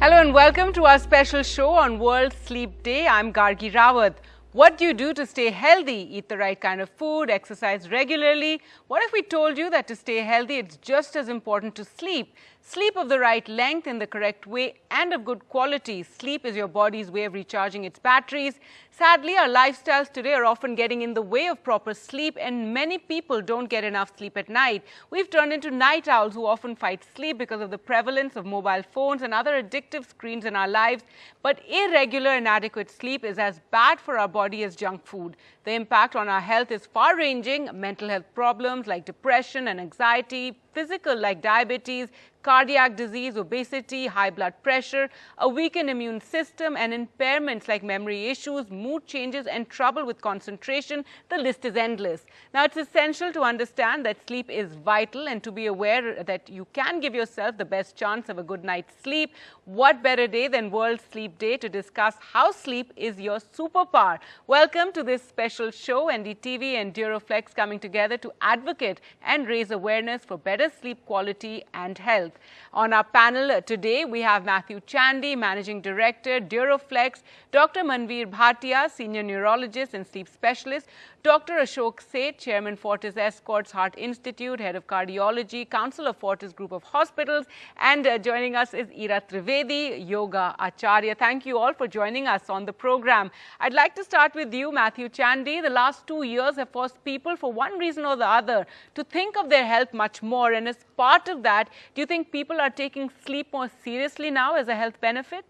Hello and welcome to our special show on World Sleep Day. I'm Gargi Rawat. What do you do to stay healthy? Eat the right kind of food, exercise regularly. What if we told you that to stay healthy, it's just as important to sleep? Sleep of the right length in the correct way and of good quality. Sleep is your body's way of recharging its batteries. Sadly, our lifestyles today are often getting in the way of proper sleep and many people don't get enough sleep at night. We've turned into night owls who often fight sleep because of the prevalence of mobile phones and other addictive screens in our lives. But irregular, and inadequate sleep is as bad for our body as junk food. The impact on our health is far-ranging. Mental health problems like depression and anxiety, physical like diabetes, cardiac disease, obesity, high blood pressure, a weakened immune system, and impairments like memory issues, mood changes, and trouble with concentration. The list is endless. Now, it's essential to understand that sleep is vital and to be aware that you can give yourself the best chance of a good night's sleep. What better day than World Sleep Day to discuss how sleep is your superpower? Welcome to this special show, NDTV and Duroflex coming together to advocate and raise awareness for better sleep quality and health. On our panel today, we have Matthew Chandy, Managing Director, Duroflex, Dr. Manvir Bhatia, Senior Neurologist and Sleep Specialist, Dr. Ashok Seth, Chairman Fortis Escorts Heart Institute, Head of Cardiology, Council of Fortis Group of Hospitals, and uh, joining us is Ira Trivedi, Yoga Acharya. Thank you all for joining us on the program. I'd like to start with you, Matthew Chandy. The last two years have forced people, for one reason or the other, to think of their health much more. And as part of that, do you think people are taking sleep more seriously now as a health benefit?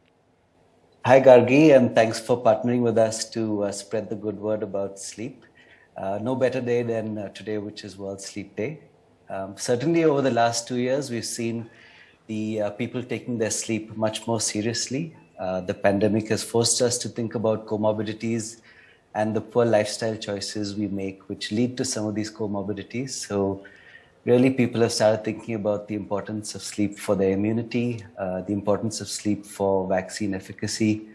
Hi, Gargi, and thanks for partnering with us to uh, spread the good word about sleep. Uh, no better day than uh, today, which is World Sleep Day. Um, certainly over the last two years, we've seen the uh, people taking their sleep much more seriously. Uh, the pandemic has forced us to think about comorbidities and the poor lifestyle choices we make, which lead to some of these comorbidities. So really people have started thinking about the importance of sleep for their immunity, uh, the importance of sleep for vaccine efficacy,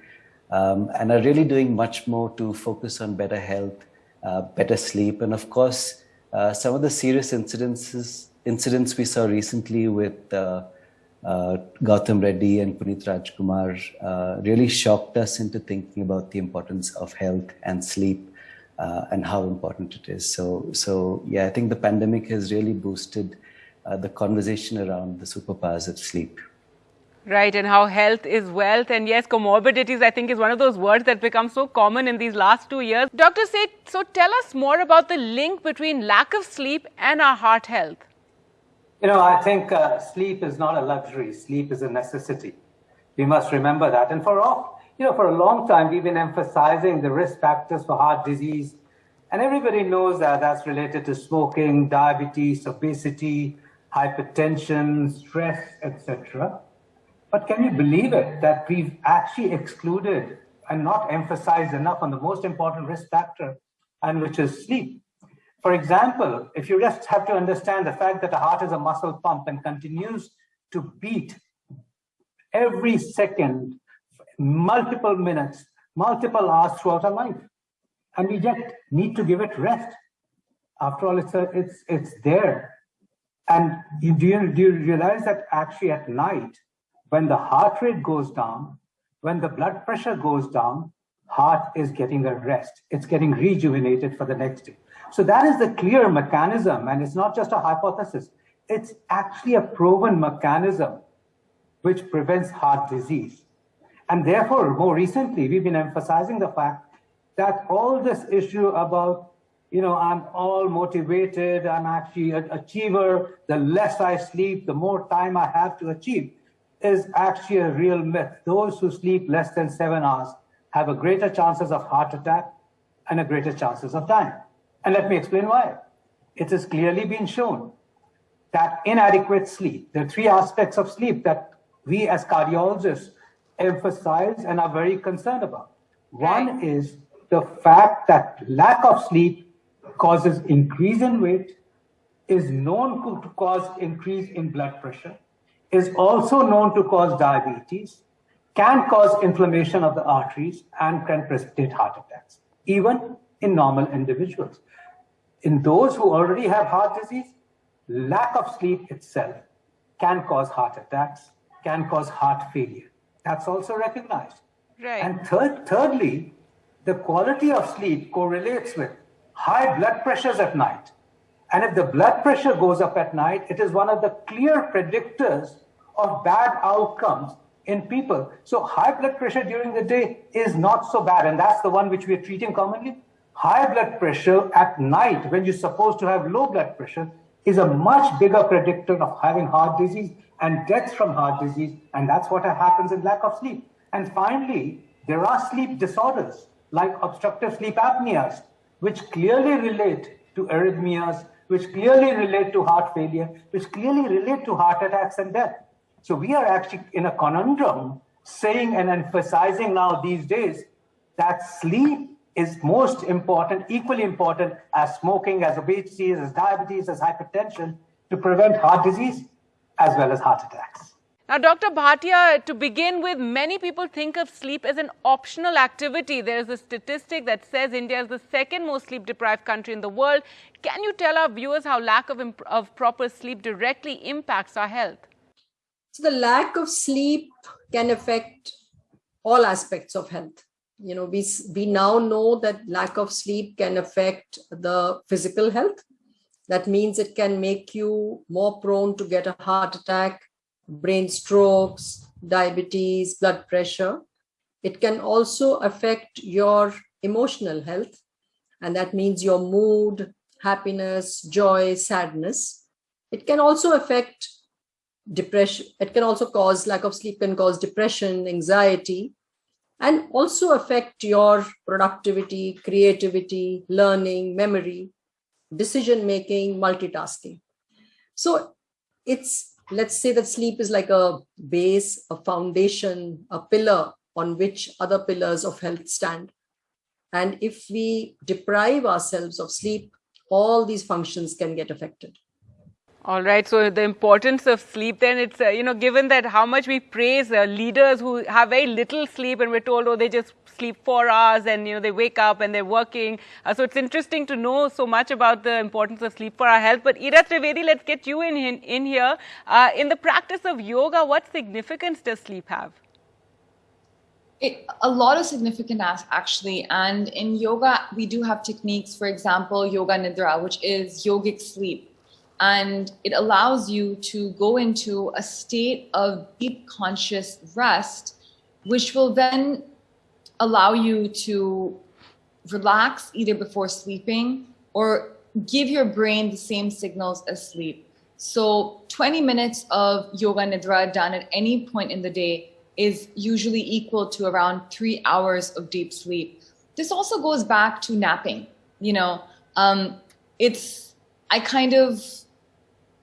um, and are really doing much more to focus on better health better sleep. And of course, uh, some of the serious incidences, incidents we saw recently with uh, uh, Gautam Reddy and Puneeth Rajkumar uh, really shocked us into thinking about the importance of health and sleep uh, and how important it is. So, so yeah, I think the pandemic has really boosted the conversation around the superpowers of sleep. Right, and how health is wealth. And yes, comorbidities, I think, is one of those words that become so common in these last two years. Dr. Seth, so tell us more about the link between lack of sleep and our heart health. You know, I think uh, sleep is not a luxury. Sleep is a necessity. We must remember that. And for all, you know, for a long time, we've been emphasizing the risk factors for heart disease. And everybody knows that that's related to smoking, diabetes, obesity, hypertension, stress, etc. But can you believe it that we've actually excluded and not emphasized enough on the most important risk factor, and which is sleep? For example, if you just have to understand the fact that the heart is a muscle pump and continues to beat every second, multiple minutes, multiple hours throughout our life. And we just need to give it rest. After all, it's, a, it's, it's there. And you, do, you, do you realize that actually at night, when the heart rate goes down, when the blood pressure goes down, heart is getting a rest. It's getting rejuvenated for the next day. So that is the clear mechanism, and it's not just a hypothesis. It's actually a proven mechanism which prevents heart disease. And therefore, more recently, we've been emphasizing the fact that all this issue about, you know, I'm all motivated, I'm actually an achiever, the less I sleep, the more time I have to achieve is actually a real myth. Those who sleep less than seven hours have a greater chances of heart attack and a greater chances of dying. And let me explain why. It has clearly been shown that inadequate sleep, there are three aspects of sleep that we as cardiologists emphasize and are very concerned about. One is the fact that lack of sleep causes increase in weight, is known to cause increase in blood pressure, is also known to cause diabetes, can cause inflammation of the arteries, and can precipitate heart attacks, even in normal individuals. In those who already have heart disease, lack of sleep itself can cause heart attacks, can cause heart failure. That's also recognized. Right. And third, thirdly, the quality of sleep correlates with high blood pressures at night. And if the blood pressure goes up at night, it is one of the clear predictors of bad outcomes in people. So high blood pressure during the day is not so bad. And that's the one which we are treating commonly. High blood pressure at night, when you're supposed to have low blood pressure, is a much bigger predictor of having heart disease and death from heart disease. And that's what happens in lack of sleep. And finally, there are sleep disorders like obstructive sleep apneas, which clearly relate to arrhythmias, which clearly relate to heart failure, which clearly relate to heart attacks and death. So we are actually in a conundrum saying and emphasizing now these days that sleep is most important, equally important as smoking, as obesity, as diabetes, as hypertension to prevent heart disease as well as heart attacks. Now, Dr. Bhatia, to begin with, many people think of sleep as an optional activity. There is a statistic that says India is the second most sleep deprived country in the world. Can you tell our viewers how lack of, of proper sleep directly impacts our health? So, the lack of sleep can affect all aspects of health. You know, we, we now know that lack of sleep can affect the physical health. That means it can make you more prone to get a heart attack, brain strokes, diabetes, blood pressure. It can also affect your emotional health, and that means your mood, happiness, joy, sadness. It can also affect depression. It can also cause lack of sleep, can cause depression, anxiety, and also affect your productivity, creativity, learning, memory, decision making, multitasking. So it's let's say that sleep is like a base, a foundation, a pillar on which other pillars of health stand. And if we deprive ourselves of sleep, all these functions can get affected. All right. So the importance of sleep, then it's, uh, you know, given that how much we praise uh, leaders who have very little sleep and we're told, oh, they just sleep four hours and, you know, they wake up and they're working. Uh, so it's interesting to know so much about the importance of sleep for our health. But Ira Trivedi, let's get you in, in, in here. Uh, in the practice of yoga, what significance does sleep have? It, a lot of significance actually and in yoga we do have techniques for example yoga nidra which is yogic sleep and it allows you to go into a state of deep conscious rest, which will then allow you to relax either before sleeping or give your brain the same signals as sleep. So 20 minutes of yoga nidra done at any point in the day is usually equal to around three hours of deep sleep. This also goes back to napping. You know, um, it's, I kind of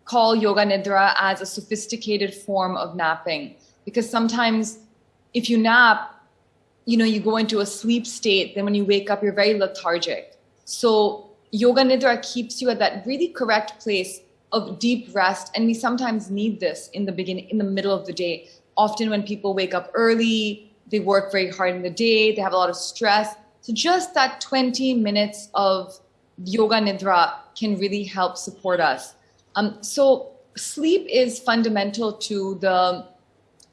call yoga nidra as a sophisticated form of napping because sometimes if you nap you know you go into a sleep state then when you wake up you're very lethargic. So yoga nidra keeps you at that really correct place of deep rest and we sometimes need this in the beginning in the middle of the day. Often when people wake up early they work very hard in the day they have a lot of stress. So just that 20 minutes of yoga nidra can really help support us. Um, so sleep is fundamental to the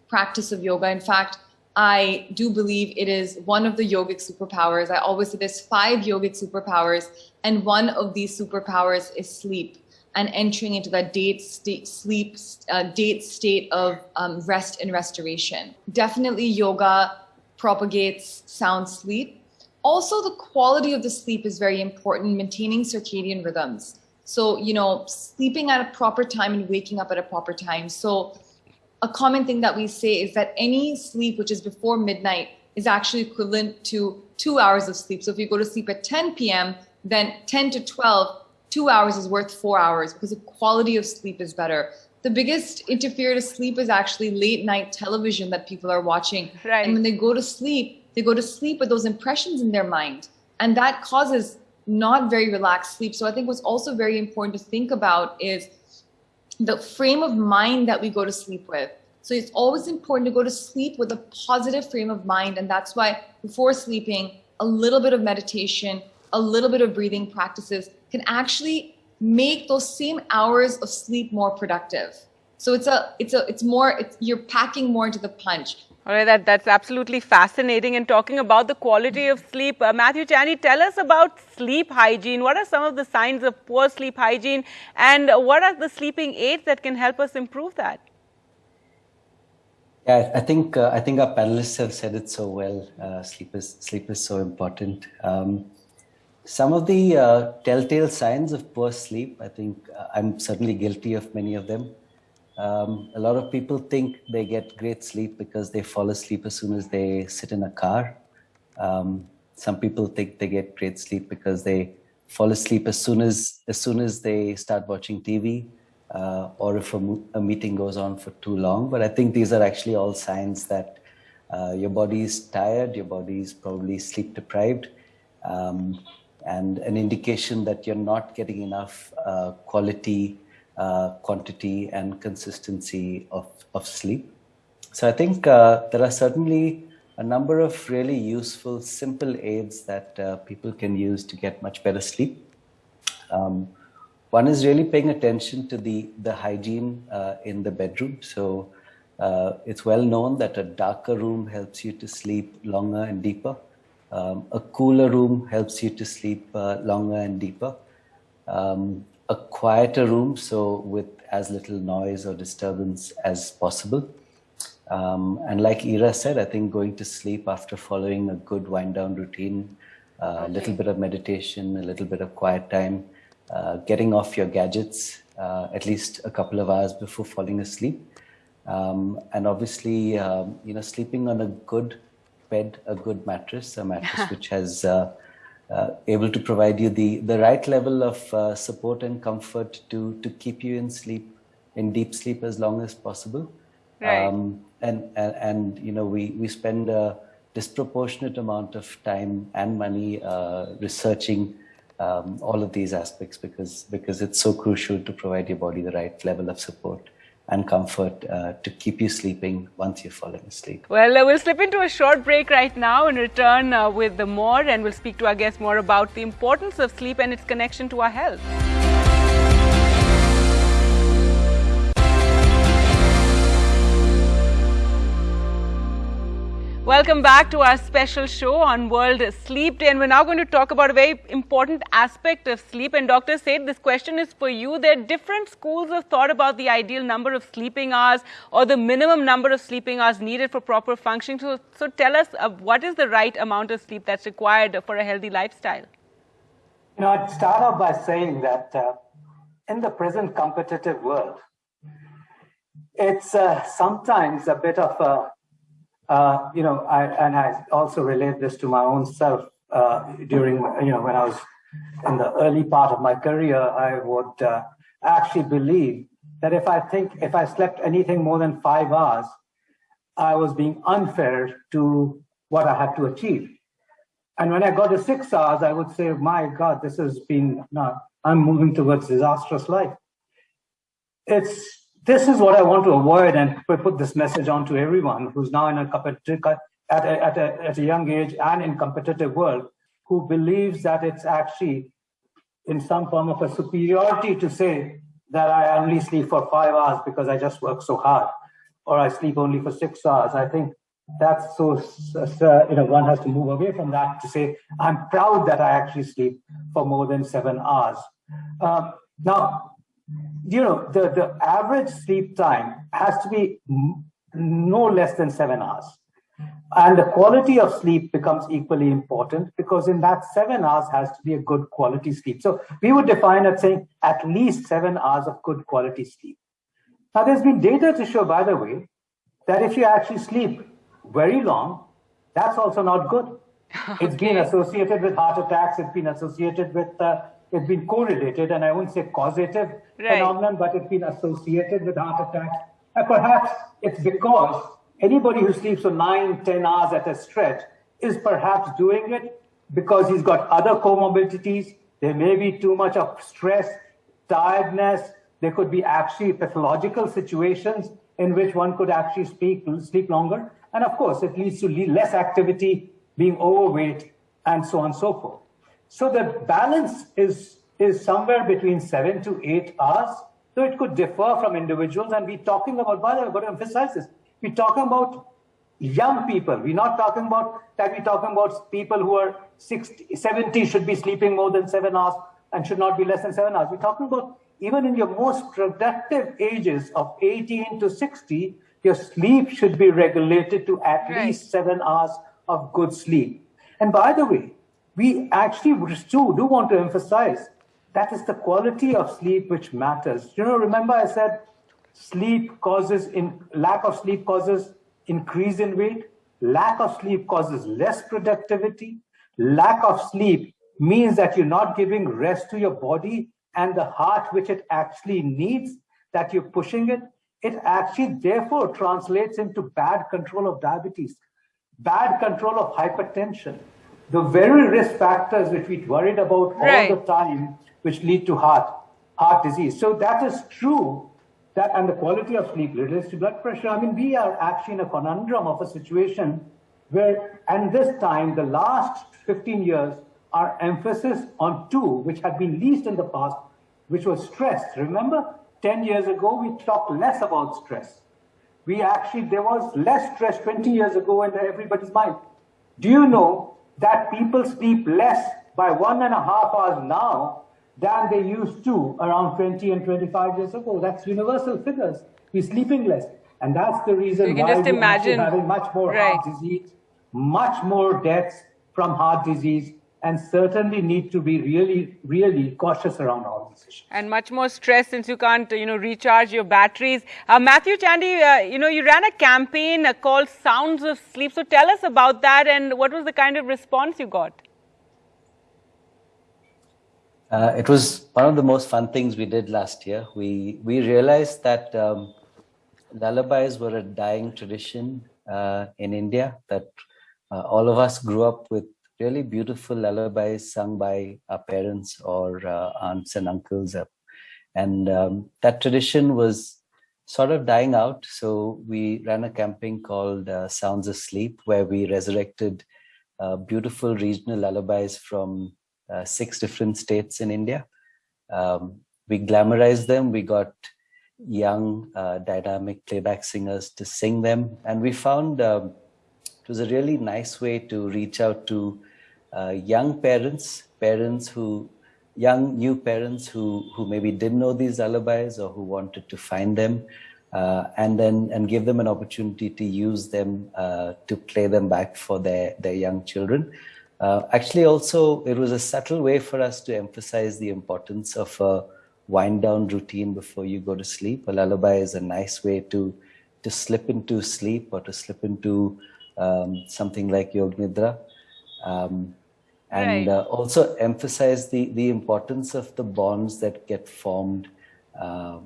practice of yoga. In fact, I do believe it is one of the yogic superpowers. I always say there's five yogic superpowers, and one of these superpowers is sleep and entering into that date state, sleep, uh, date state of um, rest and restoration. Definitely, yoga propagates sound sleep. Also, the quality of the sleep is very important, maintaining circadian rhythms. So, you know, sleeping at a proper time and waking up at a proper time. So, a common thing that we say is that any sleep which is before midnight is actually equivalent to two hours of sleep. So, if you go to sleep at 10 p.m., then 10 to 12, two hours is worth four hours because the quality of sleep is better. The biggest interfere to sleep is actually late night television that people are watching. Right. And when they go to sleep, they go to sleep with those impressions in their mind. And that causes not very relaxed sleep. So I think what's also very important to think about is the frame of mind that we go to sleep with. So it's always important to go to sleep with a positive frame of mind. And that's why before sleeping, a little bit of meditation, a little bit of breathing practices can actually make those same hours of sleep more productive. So it's a, it's a, it's more, it's, you're packing more into the punch. All right, that, that's absolutely fascinating. And talking about the quality of sleep, uh, Matthew Chandy, tell us about sleep hygiene. What are some of the signs of poor sleep hygiene, and what are the sleeping aids that can help us improve that? Yeah, I think uh, I think our panelists have said it so well. Uh, sleep is sleep is so important. Um, some of the uh, telltale signs of poor sleep, I think uh, I'm certainly guilty of many of them. Um, a lot of people think they get great sleep because they fall asleep as soon as they sit in a car. Um, some people think they get great sleep because they fall asleep as soon as as soon as they start watching TV, uh, or if a, a, meeting goes on for too long. But I think these are actually all signs that uh, your body is tired, your body is probably sleep deprived, um, and an indication that you're not getting enough uh, quality uh, quantity and consistency of, of sleep. So I think uh, there are certainly a number of really useful, simple aids that uh, people can use to get much better sleep. Um, one is really paying attention to the, the hygiene uh, in the bedroom. So uh, it's well known that a darker room helps you to sleep longer and deeper. Um, a cooler room helps you to sleep longer and deeper. Um, a quieter room, so with as little noise or disturbance as possible. Um, and like Ira said, I think going to sleep after following a good wind down routine, uh, a okay. little bit of meditation, a little bit of quiet time, uh, getting off your gadgets uh, at least a couple of hours before falling asleep. Um, and obviously, um, you know, sleeping on a good bed, a good mattress, a mattress which has uh, able to provide you the, the right level of uh, support and comfort to, to keep you in sleep, in deep sleep as long as possible. Right. Um, and, and, and, you know, we, we spend a disproportionate amount of time and money uh, researching um, all of these aspects because, because it's so crucial to provide your body the right level of support and comfort uh, to keep you sleeping once you're falling asleep. Well, uh, we'll slip into a short break right now and return uh, with the more and we'll speak to our guests more about the importance of sleep and its connection to our health. Welcome back to our special show on World Sleep Day and we're now going to talk about a very important aspect of sleep and Dr. Seth this question is for you. There are different schools of thought about the ideal number of sleeping hours or the minimum number of sleeping hours needed for proper functioning. So, so tell us uh, what is the right amount of sleep that's required for a healthy lifestyle? You know, I'd start off by saying that uh, in the present competitive world, it's uh, sometimes a bit of a uh, you know, I, and I also relate this to my own self uh, during, you know, when I was in the early part of my career, I would uh, actually believe that if I think, if I slept anything more than five hours, I was being unfair to what I had to achieve. And when I got to six hours, I would say, my God, this has been, no, I'm moving towards disastrous life. It's this is what I want to avoid and put this message on to everyone who's now in a competitive, at a, at, a, at a young age and in competitive world, who believes that it's actually in some form of a superiority to say that I only sleep for five hours because I just work so hard, or I sleep only for six hours. I think that's so, you know, one has to move away from that to say, I'm proud that I actually sleep for more than seven hours. Um, now, you know, the, the average sleep time has to be no less than seven hours. And the quality of sleep becomes equally important because in that seven hours has to be a good quality sleep. So we would define it saying at least seven hours of good quality sleep. Now there's been data to show, by the way, that if you actually sleep very long, that's also not good. It's been associated with heart attacks. It's been associated with uh, it's been correlated, and I won't say causative right. phenomenon, but it's been associated with heart attacks. And perhaps it's because anybody who sleeps for nine, 10 hours at a stretch is perhaps doing it because he's got other comorbidities. There may be too much of stress, tiredness. There could be actually pathological situations in which one could actually speak, sleep longer. And of course, it leads to less activity, being overweight, and so on and so forth. So the balance is, is somewhere between seven to eight hours. So it could differ from individuals. And we're talking about, by the way, I've got to emphasize this. We're talking about young people. We're not talking about that. We're talking about people who are 60, 70 should be sleeping more than seven hours and should not be less than seven hours. We're talking about even in your most productive ages of 18 to 60, your sleep should be regulated to at right. least seven hours of good sleep. And by the way, we actually do, do want to emphasize that is the quality of sleep which matters. You know, remember I said sleep causes in lack of sleep causes increase in weight, lack of sleep causes less productivity, lack of sleep means that you're not giving rest to your body and the heart which it actually needs, that you're pushing it. It actually therefore translates into bad control of diabetes, bad control of hypertension, the very risk factors which we worried about right. all the time, which lead to heart, heart disease. So that is true that and the quality of sleep relates to blood pressure. I mean, we are actually in a conundrum of a situation where, and this time, the last 15 years, our emphasis on two, which had been least in the past, which was stress. Remember, 10 years ago, we talked less about stress. We actually, there was less stress 20 years ago in everybody's mind. Do you know that people sleep less by one and a half hours now than they used to around 20 and 25 years ago? That's universal figures. We're sleeping less. And that's the reason why we're having much more right. heart disease, much more deaths from heart disease, and certainly need to be really, really cautious around all these issues. And much more stress since you can't, you know, recharge your batteries. Uh, Matthew Chandy, uh, you know, you ran a campaign uh, called Sounds of Sleep. So tell us about that and what was the kind of response you got? Uh, it was one of the most fun things we did last year. We we realized that um, lullabies were a dying tradition uh, in India. That uh, all of us grew up with really beautiful lullabies sung by our parents or uh, aunts and uncles. And um, that tradition was sort of dying out. So we ran a campaign called uh, Sounds of Sleep, where we resurrected uh, beautiful regional lullabies from uh, six different states in India. Um, we glamorized them. We got young, uh, dynamic playback singers to sing them. And we found um, it was a really nice way to reach out to uh, young parents, parents who, young new parents who, who maybe didn't know these lullabies or who wanted to find them, uh, and then and give them an opportunity to use them uh, to play them back for their, their young children. Uh, actually, also, it was a subtle way for us to emphasize the importance of a wind down routine before you go to sleep. A lullaby is a nice way to, to slip into sleep or to slip into um, something like Yog Nidra um, and right. uh, also emphasize the, the importance of the bonds that get formed uh,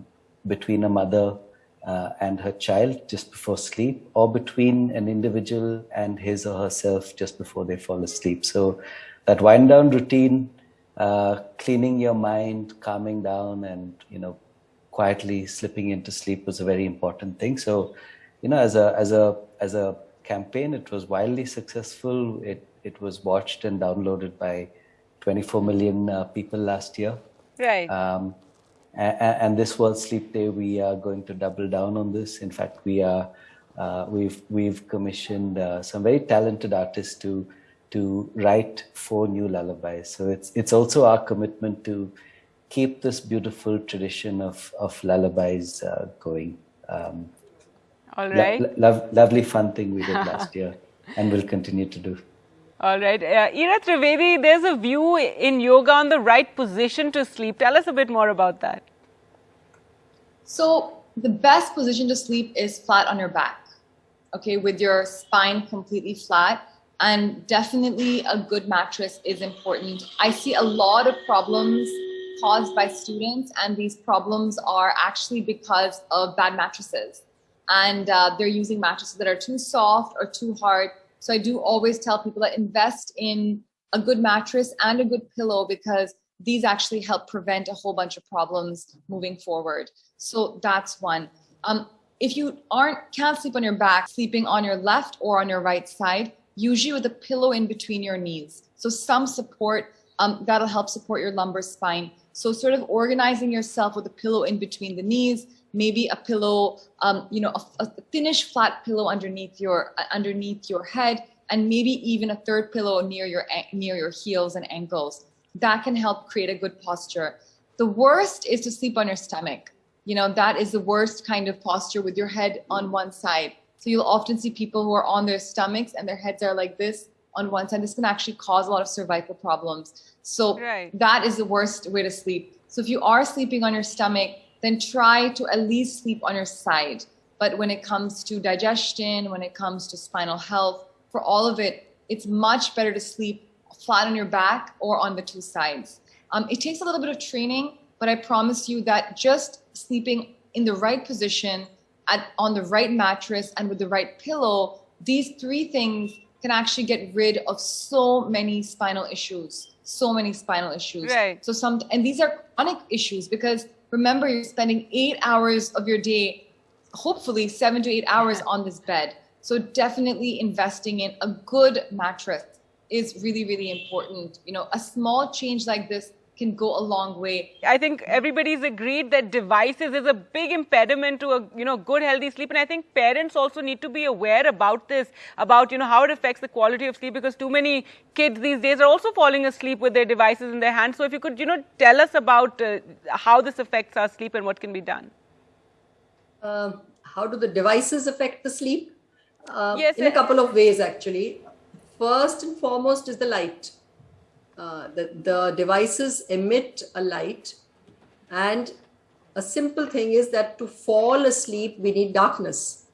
between a mother uh, and her child just before sleep or between an individual and his or herself just before they fall asleep. So that wind down routine, uh, cleaning your mind, calming down and, you know, quietly slipping into sleep was a very important thing. So, you know, as a, as a, as a campaign, it was wildly successful. It it was watched and downloaded by 24 million uh, people last year. Right. Um, and, and, this World Sleep Day, we are going to double down on this. In fact, we are uh, we've we've commissioned uh, some very talented artists to to write four new lullabies. So it's it's also our commitment to keep this beautiful tradition of of lullabies uh, going. Um, All right. Lo lo lovely fun thing we did last year, and will continue to do. All right. Uh, Ira Trivedi, there's a view in yoga on the right position to sleep. Tell us a bit more about that. So, the best position to sleep is flat on your back, okay, with your spine completely flat. And definitely a good mattress is important. I see a lot of problems caused by students, and these problems are actually because of bad mattresses. And uh, they're using mattresses that are too soft or too hard so I do always tell people that invest in a good mattress and a good pillow because these actually help prevent a whole bunch of problems moving forward. So that's one. Um, if you aren't can't sleep on your back, sleeping on your left or on your right side, usually with a pillow in between your knees. So some support um, that'll help support your lumbar spine. So sort of organizing yourself with a pillow in between the knees, maybe a pillow, um, you know, a, a thinnish flat pillow underneath your uh, underneath your head, and maybe even a third pillow near your near your heels and ankles. That can help create a good posture. The worst is to sleep on your stomach. You know, that is the worst kind of posture with your head on one side. So you'll often see people who are on their stomachs and their heads are like this on one side. This can actually cause a lot of cervical problems. So right. that is the worst way to sleep. So if you are sleeping on your stomach, then try to at least sleep on your side. But when it comes to digestion, when it comes to spinal health, for all of it, it's much better to sleep flat on your back or on the two sides. Um, it takes a little bit of training, but I promise you that just sleeping in the right position, at, on the right mattress, and with the right pillow, these three things can actually get rid of so many spinal issues, so many spinal issues. Right. So some, and these are chronic issues because remember, you're spending eight hours of your day, hopefully seven to eight hours on this bed. So definitely investing in a good mattress is really, really important. You know, a small change like this can go a long way. I think everybody's agreed that devices is a big impediment to a you know good healthy sleep and I think parents also need to be aware about this about you know how it affects the quality of sleep because too many kids these days are also falling asleep with their devices in their hands so if you could you know tell us about uh, how this affects our sleep and what can be done. Uh, how do the devices affect the sleep? Uh, yes, in a couple of ways actually. First and foremost is the light. Uh, the, the devices emit a light and a simple thing is that to fall asleep we need darkness.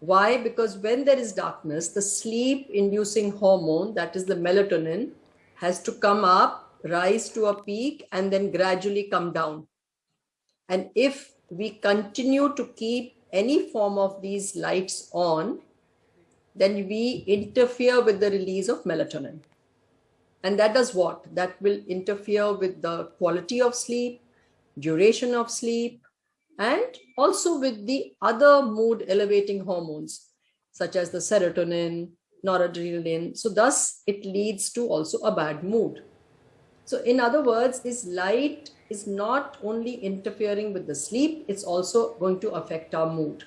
Why? Because when there is darkness, the sleep inducing hormone, that is the melatonin, has to come up, rise to a peak, and then gradually come down. And if we continue to keep any form of these lights on, then we interfere with the release of melatonin. And that does what? That will interfere with the quality of sleep, duration of sleep, and also with the other mood elevating hormones, such as the serotonin, noradrenaline. So thus it leads to also a bad mood. So in other words, this light is not only interfering with the sleep, it's also going to affect our mood.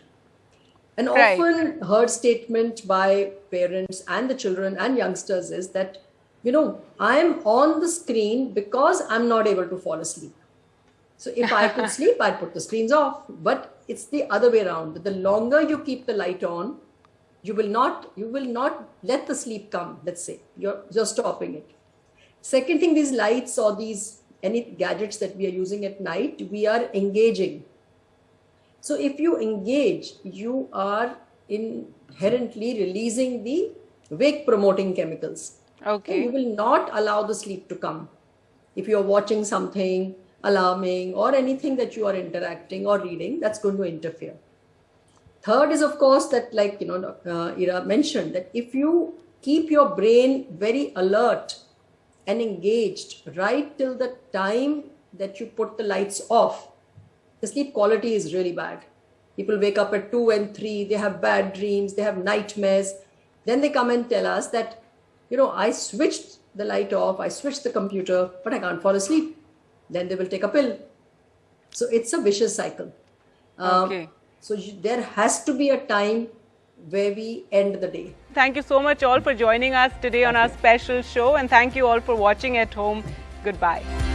An right. often heard statement by parents and the children and youngsters is that, you know, I'm on the screen because I'm not able to fall asleep. So if I could sleep, I'd put the screens off. But it's the other way around. The longer you keep the light on, you will not you will not let the sleep come. Let's say you're just stopping it. Second thing, these lights or these any gadgets that we are using at night, we are engaging so if you engage, you are inherently releasing the wake promoting chemicals. Okay. You will not allow the sleep to come. If you're watching something alarming or anything that you are interacting or reading, that's going to interfere. Third is, of course, that like, you know, uh, Ira mentioned that if you keep your brain very alert and engaged right till the time that you put the lights off, the sleep quality is really bad. People wake up at 2 and 3, they have bad dreams, they have nightmares. Then they come and tell us that, you know, I switched the light off, I switched the computer, but I can't fall asleep. Then they will take a pill. So it's a vicious cycle. Um, okay. So there has to be a time where we end the day. Thank you so much all for joining us today on our special show and thank you all for watching at home. Goodbye.